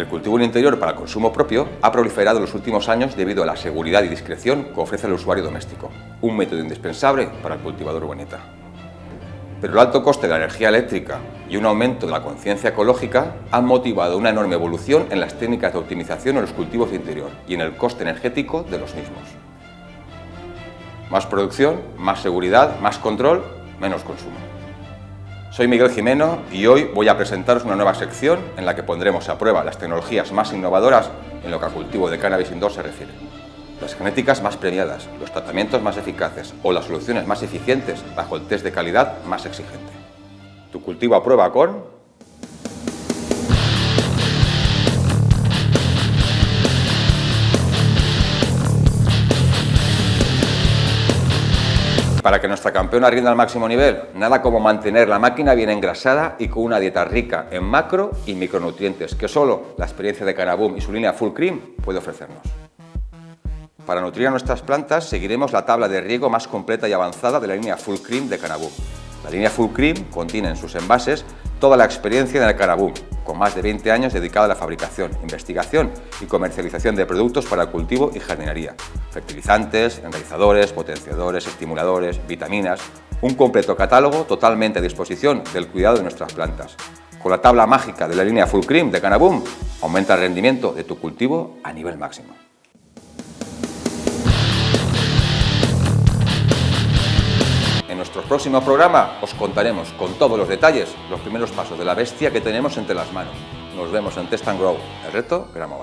El cultivo en interior para consumo propio ha proliferado en los últimos años debido a la seguridad y discreción que ofrece el usuario doméstico, un método indispensable para el cultivador urbanita. Pero el alto coste de la energía eléctrica y un aumento de la conciencia ecológica han motivado una enorme evolución en las técnicas de optimización en los cultivos de interior y en el coste energético de los mismos. Más producción, más seguridad, más control, menos consumo. Soy Miguel Jimeno y hoy voy a presentaros una nueva sección en la que pondremos a prueba las tecnologías más innovadoras en lo que a cultivo de cannabis indoor se refiere. Las genéticas más premiadas, los tratamientos más eficaces o las soluciones más eficientes bajo el test de calidad más exigente. Tu cultivo a prueba con Para que nuestra campeona rinda al máximo nivel, nada como mantener la máquina bien engrasada y con una dieta rica en macro y micronutrientes que solo la experiencia de Canaboom y su línea Full Cream puede ofrecernos. Para nutrir a nuestras plantas seguiremos la tabla de riego más completa y avanzada de la línea Full Cream de Canaboom. La línea Full Cream contiene en sus envases toda la experiencia del Canaboom, con más de 20 años dedicada a la fabricación, investigación y comercialización de productos para el cultivo y jardinería, fertilizantes, enraizadores, potenciadores, estimuladores, vitaminas, un completo catálogo totalmente a disposición del cuidado de nuestras plantas. Con la tabla mágica de la línea Full Cream de Canaboom, aumenta el rendimiento de tu cultivo a nivel máximo. Nuestro próximo programa os contaremos con todos los detalles los primeros pasos de la bestia que tenemos entre las manos. Nos vemos en Test and Grow, el reto Gramo.